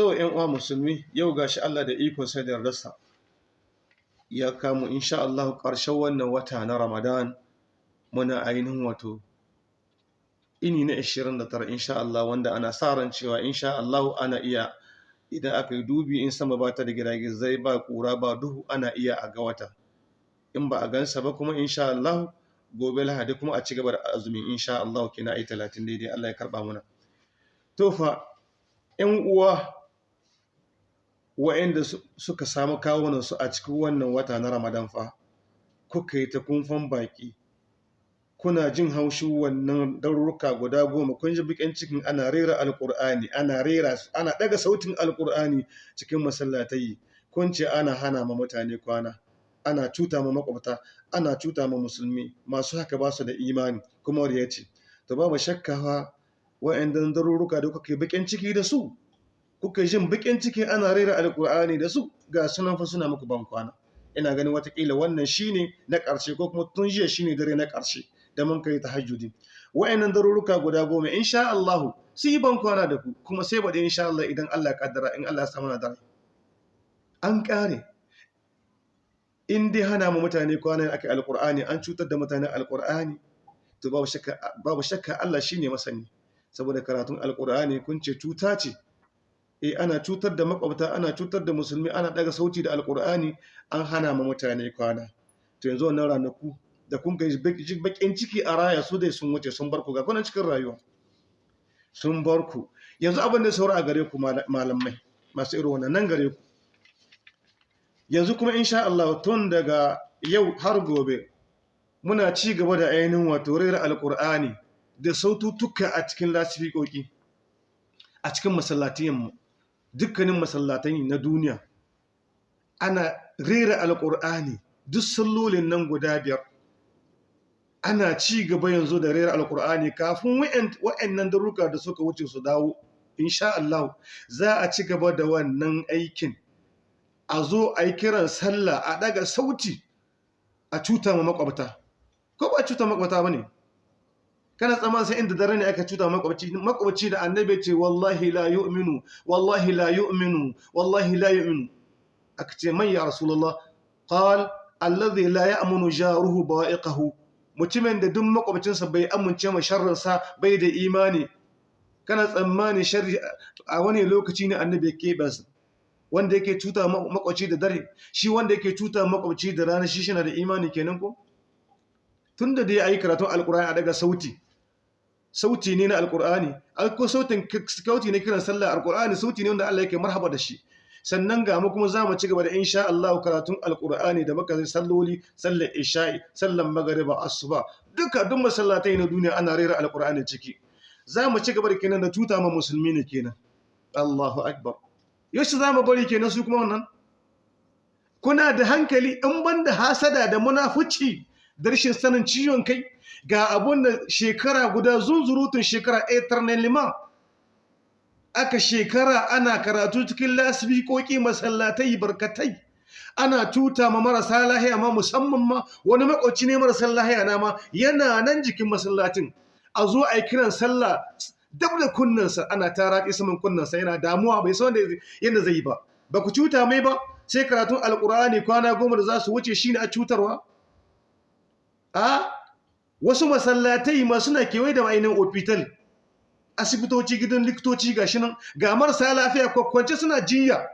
to yan uwa musulmi yau gashi Allah da ikon sa da rasa ya kamu insha Allah ƙarshen wannan wata na Ramadan. Muna ainihin wato ini na 29 insha Allah wanda ana sa ran cewa insha Allah ana iya idan aka yi dubi in sama ba ta da giragizai ba kura ba duhu ana iya a ga wata. In ba a gansa ba kuma insha Allah gobe lahadi kuma a ci gaba da azumin insha Allah kina ai 30 daidai Allah ya karɓa muna. To fa ƴan uwa wa'anda suka samu kawunan su a cikin wannan wata na Ramadan fa kuka yi ta kunfan baki. Kuna jin haushin wannan daruruka guda goma. Kun ji bikin cikin ana rera alkur'ani ana rera ana daga sautin alkur'ani cikin masallatai. Kun ce ana hana ma mutane kwana ana cuta ma makwabta ana cuta ma musulmi. Masu haka ba su da imani kuma ya ce to babu shakka fa wa'annan daruruka da kuka yi bikin ciki da su kuka jin bikin ciki ana rera alkur'ani da su ga sunan fa suna muku ban kwana. Ina ganin wataƙila wannan shine na ƙarshe ko kuma tun jiya shine dare na ƙarshe da mun kai tahajjudi. Wa'annan daruruka guda goma insha Allah su yi ban kwana da ku kuma sai bade insha Allah idan Allah kaddara in Allah ya samu na dare. An kare in dai hana mu mutane kwana akai alqur'ani an cutar da mutane alqur'ani to babu shakka Allah shine masani. Saboda karatun alqur'ani kun ce cuta ce. Eh ana cutar da makwabta ana cutar da musulmi ana daga sauti da alqur'ani an hana mu mutane kwana. To yanzu wannan ranaku da kun kai bakin ciki a raya su dai sun wuce sun bar ku ga kunan cikin rayuwa. Sun bar ku. Yanzu abin da saura a gare ku malamai masu irin wannan nan gare ku. Yanzu kuma insha Allah tun daga yau har gobe muna ci gaba da ainihin wato rera alkur'ani da sautuka a cikin lasifikoki a cikin masallatiyanmu dukkanin masallatai na duniya. Ana rera alkur'ani duk sallolin nan guda biyar. Ana ci gaba yanzu da rera alkur'ani kafin wa'annan daruka da suka wuce su dawo. Insha Allah za a ci gaba da wannan aikin. A zo a yi kiran sallah a daga sauti a cuta ma makwabta ko ba cuta makwabta ba ne? Kana tsaman sai inda dare ne aka cuta makwabci makwabci da annabi ce wallahi la yu'minu wallahi la yu'minu wallahi la yu'minu. Aka ce man ya rasulullah qal alladhi la ya'munu jaruhu ba'iqahu. Mutumin da duk makwabcinsa bai amince ma sharrinsa bai da imani. Kana tsammani sharri a wani lokaci ne annabi ya keɓe wanda yake cuta makwabci da dare shi wanda yake cuta makwabci da rana shi shi na da imani kenan ko? Tun da dai ayi karatun alkur'ani a daga sauti sauti ne na alkur'ani ko sautin sauti ne kiran sallah alkur'ani sauti ne wanda Allah yake marhaba da shi. Sannan ga mu kuma za mu ci gaba da insha Allah karatun alkur'ani da muka salloli sallar isha'i sallar magariba asuba. Duka duk masallatai na duniya ana rera alkur'ani ciki. Za mu ci gaba da kenan da tuta ma musulmi ne kenan. Allahu akbar. Yaushe za mu bari kenan su kuma wannan? Kuna da hankali in banda hasada da munafuci da rashin sanin ciwon kai? Ga abun da shekara guda zunzurutun shekara liman. Aka shekara ana karatu cikin lasifikoki masallatai barkatai. Ana tuta ma marasa lahiya ma musamman ma wani makwabci ne marasa lahiya na ma yana nan jikin masallatin a zo a yi kiran sallah dab da kunnansa ana ta raƙi saman kunnansa yana damuwa bai san yadda zai yi ba. Ba ku cuta mai ba sai karatun alkur'ani kwana goma da za su wuce shine a cutarwa? A? Wasu masallatai ma suna kewaye da ainihin ofital. Asibitoci gidan likitoci ga nan ga marasa lafiya kwakwance suna jiya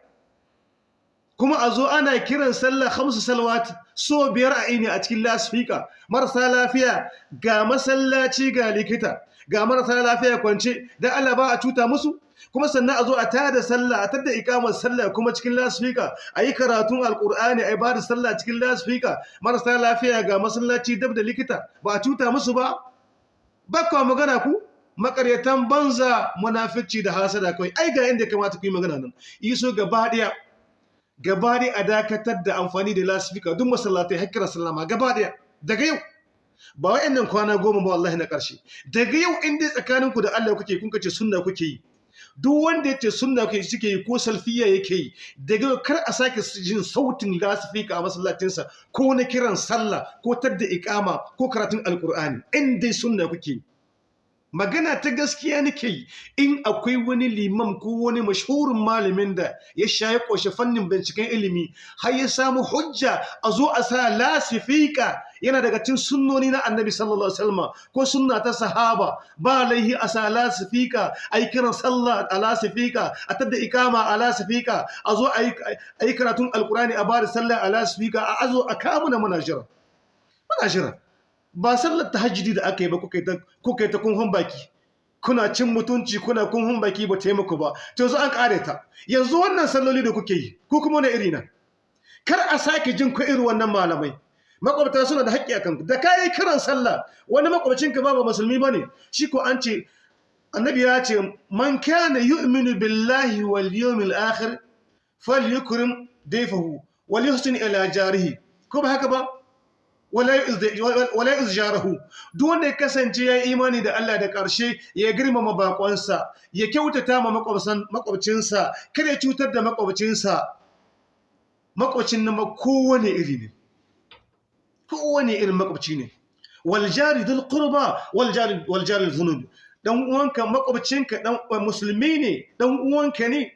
kuma a zo ana kiran sallah hamsu salawat so biyar a ini a cikin lasfika marasa lafiya ga masallaci ga likita ga marasa lafiya kwance dan Allah ba a cuta musu? Kuma sannan a zo a tada sallah a tada ikamar sallah kuma cikin lasfika a yi karatun alkur'ani a yi ba da sallah cikin lasfika marasa lafiya ga masallaci dab da likita ba a cuta musu ba? Bakwa magana ku? Makaryatan banza munafici da hasada kawai. Ai ga inda kamata ku yi magana nan. Iso gaba ɗaya gaba ɗaya a dakatar da amfani da lasfika duk masallatai hakkira sallama gaba ɗaya daga yau. Ba wa'annan kwana goma ba wallahi na ƙarshe. Daga yau inda tsakaninku da Allah kuke kun kace sunna kuke yi. Duk wanda ya ce sunna kuke suke yi ko salfiya yake yi daga kar a sake jin sautin lasifika a masallacinsa ko na kiran sallah ko tadda iqama ko karatun alqur'ani in dai sunna kuke magana ta gaskiya nake yi in akwai wani limam ko wani mashhurin malamin da ya shaye ƙoshe fannin binciken ilimi har ya samu hujja a zo a sa lasifika yana daga cikin sunnoni na annabi sallallahu alaihi wasallam ko sunna ta sahaba. Ba laihi a sa lasifika a yi kiran sallah a lasifika a tadda ikama a lasifika a zo a yi karatun alkurani a ba da sallah a lasifika a azo a kamu na muna jira. Muna ba sallar tahajjudi da aka yi ba kuka yi ta kunhun baki. Kuna cin mutunci kuna kunhun baki ba taimako ba. To yanzu an kare ta. Yanzu wannan salloli da kuke yi ko kuma wani iri na? Kar a sake jin ku irin wannan malamai. Makwabta suna da haƙƙi akan da kayi kiran sallah wani makwabcinka ba ba musulmi ba ne shi ko an ce annabi ya ce man kana yu'minu billahi wal yawmil akhir falyukrim dayfahu wal yuhsin ila jarihi. Ko ba haka ba? Wala izjarahu duk wanda ya kasance ya imani da Allah da ƙarshe ya girmama bakonsa ya kyautata ma makwabcinsa kada ya cutar da makwabcinsa. Makwabcin nan kowane iri ne. Kowane irin makwabci ne. Wal jari dul qurba wal jari wal jari dhunub. Dan uwanka makwabcinka dan musulmi ne dan uwanka ne.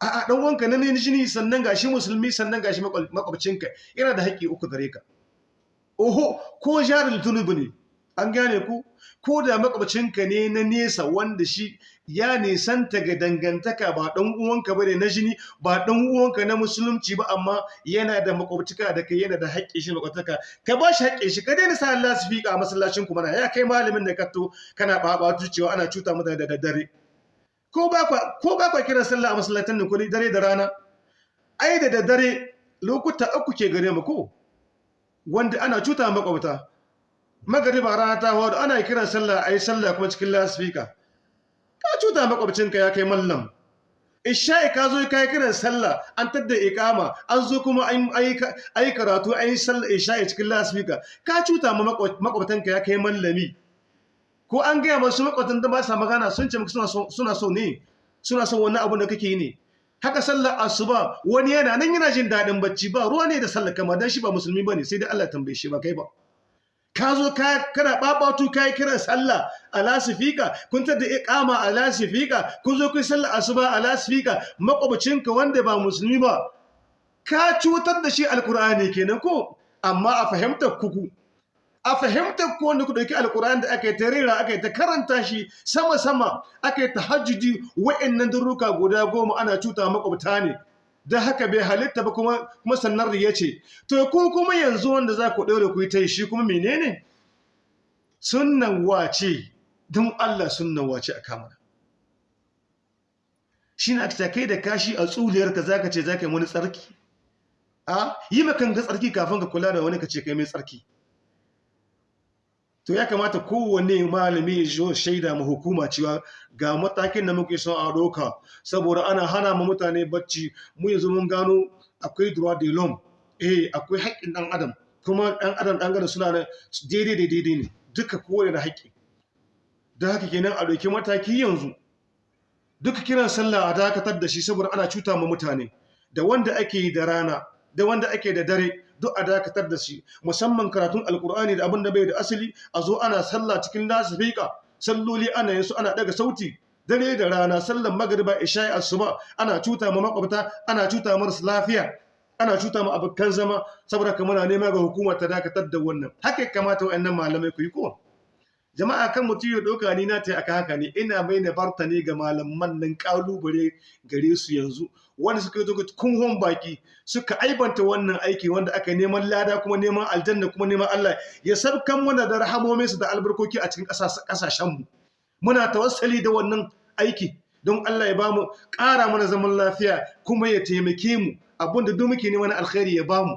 A'a dan uwanka ne ne jini sannan gashi musulmi sannan gashi makwabcinka. Yana da haƙƙi uku gare ka. Oho ko jarin tunubu ne. An gane ku? Ko da makwabcinka ne na nesa wanda shi ya nisanta ga dangantaka ba dan uwanka ba ne na jini ba dan uwanka na musulunci ba amma yana da makwabtaka da kai yana da haƙƙi shi makwabtaka. Ka ba shi haƙƙin shi ka daina sa Allah su fiƙa a masallacin ku mana. Ya kai malamin da ka to kana babatu cewa ana cuta mutane da daddare. Ko ba kwa ko ba kwa kiran sallah a masallatan nan ko dare da rana? Ai da daddare lokuta uku ke gare mu ko? Wanda ana cuta makwabta. Magariba rana ta hawar ana kiran sallah ayi sallah kuma cikin lasfika ka cuta makwabcinka ya kai mallam. Isha'i ka zo kai kiran sallah an tadda iqama an zo kuma an ayi karatu ayi sallah isha'i cikin lasfika ka cuta ma makwabtanka ya kai mallami. Ko an gaya masu makwabtan da ba sa magana sun ce suna so ne? Suna so wani abu da kake yi ne? Haka sallar asuba wani yana nan yana jin daɗin bacci ba ruwa ne da sallar kama dan shi ba musulmi ba ne sai dai Allah tambaye shi ba kai ba. Ka zo ka kana babatu kai kiran sallah a lasifika kun tada iqama a lasifika kun zo kai sallar asuba a lasifika makwabcinka wanda ba musulmi ba ka cutar da shi alqur'ani kenan ko? Amma a fahimtar kuku a fahimtar ko wanda ku ɗauki alkur'ani da aka yi ta rera aka yi ta karanta shi sama-sama aka yi ta hajjudi wa'annan duruka guda goma ana cuta makwabta ne. Da haka bai halitta ba kuma kuma sannan riya ce. To ko kuma yanzu wanda za ku ɗaure ku yi ta yi shi kuma menene? Sunnan wace? Don Allah sunnan wace a kamar shi na aka kai da kashi a tsuliyarka za ka ce za ka yi wani tsarki? A yi makan tsarki kafin ka kula da wani ka ce kai mai tsarki. To ya kamata kowane malami ya zo shaida ma hukuma cewa ga matakin da muke son a doka saboda ana hana ma mutane bacci. Mu yanzu mun gano akwai droit de l'homme. Eh akwai haƙƙin ɗan adam. Kuma ɗan adam ɗan adam suna da daidai da daidai ne. Duka kowane da haƙƙi. Da haka kenan a ɗauki mataki yanzu. Duka kiran sallah a dakatar da shi saboda ana cuta ma mutane. Da wanda ake da rana da wanda ake da dare duk a dakatar da shi. Musamman karatun alkur'ani da abin da bai da asali a zo ana sallah cikin lasifika salloli ana yin su ana daga sauti. Dare da rana sallan magriba isha'i asuba ana cuta ma makwabta ana cuta marasa lafiya ana cuta ma abokan zama. Saboda kamar nema ga hukuma ta dakatar da wannan. Haka kamata wa'annan malamai ku yi ko? Jama'a kan mutum ya ɗauka ni na ta aka haka ne ina mai na barta ne ga malaman nan ƙalubale gare su yanzu. Wanda suka yi zuga kunhon baki suka aibanta wannan aiki wanda aka neman lada kuma neman aljanna kuma neman Allah ya sabkan mana da rahamominsu da albarkoki a cikin ƙasashenmu. Muna tawassali da wannan aiki don Allah ya ba mu ƙara mana zaman lafiya kuma ya taimake mu. Abinda duk muke neman alkhairi ya ba mu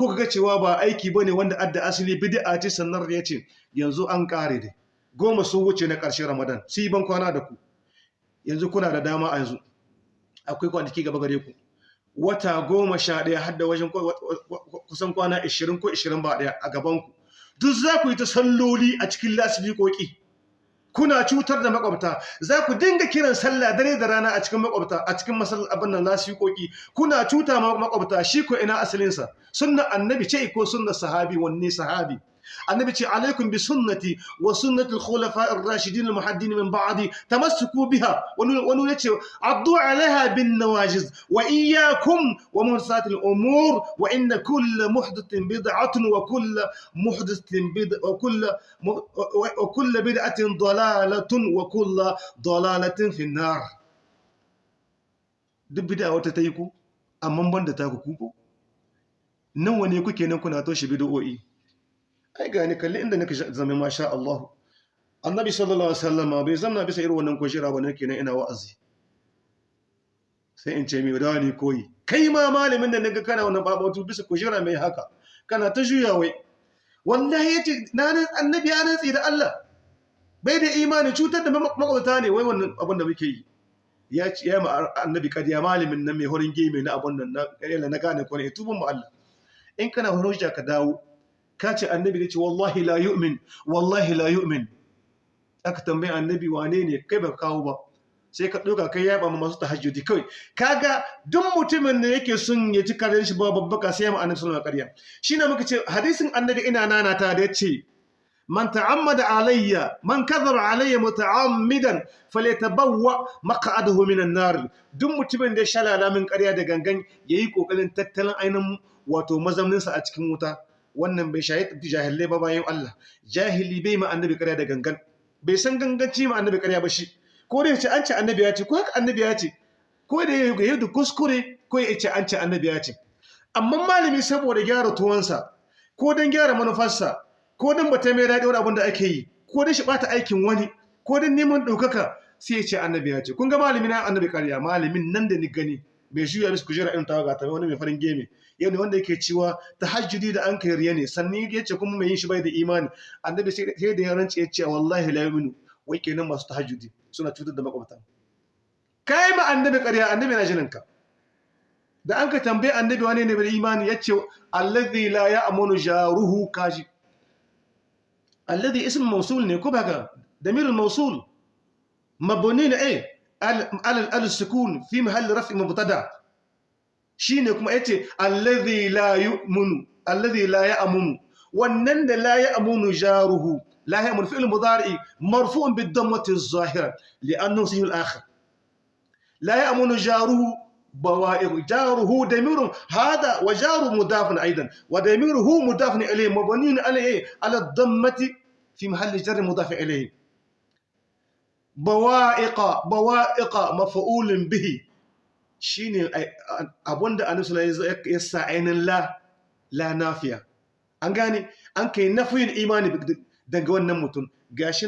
ko ga cewa ba aiki ba ne wanda adda asali bid'a ce sannan ya ce yanzu an kare dai. Goma sun wuce na ƙarshen Ramadan. Sai ban kwana da ku. Yanzu kuna da dama a yanzu. Akwai kwanaki gaba gare ku. Wata goma sha ɗaya har da wajen kusan kwana ishirin ko ishirin ba ɗaya a gaban ku. Duk za ku yi ta salloli a cikin lasifikoki. Kuna cutar da makwabta za ku dinga kiran sallah dare da rana a cikin makwabta a cikin masal abin nan lasikoki kuna cuta ma makwabta shi ko ina asalin sa sunna annabi ce ko sunna sahabi wanne sahabi? النبي عليكم بسنتي وسنة الخلفاء الراشدين المحددين من بعدي تمسكوا بها ونوتشي عضوا عليها بالنواجز وإياكم ومرسات الأمور وإن كل محدث بدعة وكل محدث بدعة وكل وكل بدعة ضلالة وكل ضلالة في النار. دبدا وتتيكو أمم بندتاكو كوبو نواني كوكي نكون أتوشي بدعوئي. Ai ga ni kalli inda nake zama masha Allah. Annabi sallallahu alaihi wasallam bai zamna bisa irin wannan kujera ba nake nan ina wa'azi. Sai in ce mi da ni koyi. Kai ma malamin da na ga kana wannan babatu bisa kujera mai haka kana ta juya wai. Wallahi ya ce na nan annabi ya rantsi da Allah. Bai da imani cutar da makwabta ne wai wannan abin da muke yi. Ya ce ya ma annabi kadiya malamin nan mai horin geme na abun nan na na gane ko ne tubun mu Allah. In kana hujja ka dawo. Ka ce annabi ne ce wallahi la yu'min wallahi la yu'min. Aka tambaye annabi wane ne? Kai ba kawo ba. Sai ka ɗauka kai yaba ma masu tahajjudi kawai. Kaga duk mutumin da yake son ya ci karen shi ba babbaka sai ya ma annabi sallallahu alaihi wasallam shine muka ce hadisin annabi ina nana ta da ya ce man ta'ammada alayya man kadhaba alayya muta'ammidan falyatabawwa maq'adahu minan nar duk mutumin da ya shalala min ƙarya da gangan yayi ƙoƙarin tattalin ainin wato mazauninsa a cikin wuta. Wannan bai shahid jahilai ba bayan Allah. Jahili bai ma annabi ƙarya da gangan. Bai san ganganci ma annabi ƙarya ba shi. Ko da ya ce an ce annabi ya ce ko haka annabi ya ce ko da ya yi kuskure ko ya ce an ce annabi ya ce. Amma malami saboda gyara tuwansa ko don gyara manufarsa ko don bata mai daɗi wani abin da ake yi ko don shi ɓata aikin wani ko don neman ɗaukaka sai ya ce annabi ya ce. Kun ga malami na annabi ƙarya malamin nan da ni gani bai juya musu kujera irin tawaga ta wani mai farin geme yau ne wanda yake cewa tahajjudi da an kai riya ne. Sannan ya ce kuma mai yin shi bai da imani. Annabi sai da ya rance ya ce wallahi la yu'minu. Wai kenan masu tahajjudi suna cutar da makwabta kai ma annabi ƙarya annabi na jinin ka da an ka tambaye annabi wane ne bai imani ya ce allazi la ya'munu jaruhu kaji allazi ism mawsul ne ko baka damirul mawsul. Mabni ne eh. Al al sukun fi mahall raf'i mubtada shine kuma yace allazi la yu'minu allazi la ya'munu wannan da la ya'munu jaruhu la ya'munu fi'l mudari marfu'un bid dammati az-zahira li'annahu sahih al-akhir la ya'munu jaruhu بوائر جاره دمير هذا وجار مضاف أيضا ودميره مضاف اليه مبني عليه على الضمه في محل جر مضاف اليه bawa'iqa bawa'iqa mafa'ulun bihi. Shine eh, abunda annabi sallallahu ya sa ainin la la nafiya. An gane? An kai nafiyin imani daga wannan mutum. Gashi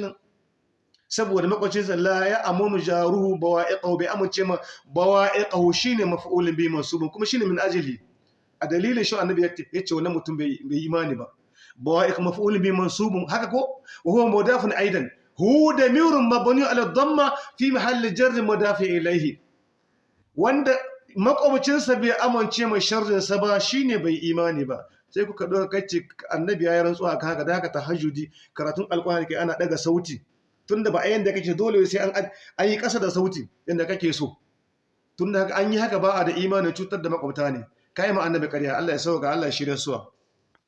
saboda makwacin sallah ya amunu jaruhu bawa'iqahu bai amince ma bawa'iqahu shine maf'ulun bi mansubun kuma shine min ajali a dalilin shi annabi ya ce wannan mutum bai imani ba. Bawa'iq maf'ulun bi mansubun haka ko? Wa huwa mudafun aidan. Hu damirun mabni ala dhamma fi mahalli jarr mudafi ilayhi. Wanda makwabcinsa bai amince mai sharrinsa ba shine bai imani ba. Sai kuka ɗauka kace annabi ya yi rantsuwa ka haka da haka tahajjudi karatun alƙur'ani kai ana daga sauti. Tunda ba a yanda kake dole sai an yi ƙasa da sauti yanda kake so. Tunda haka an yi haka ba a da imani cutar da makwabta ne. Kai ma annabi ƙarya Allah ya sauka Allah ya shirya suwa.